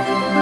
Música